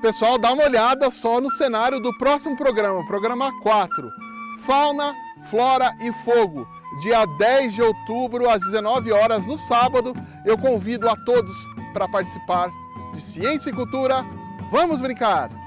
Pessoal, dá uma olhada só no cenário do próximo programa, programa 4, Fauna, Flora e Fogo. Dia 10 de outubro, às 19 horas, no sábado, eu convido a todos para participar de Ciência e Cultura. Vamos brincar!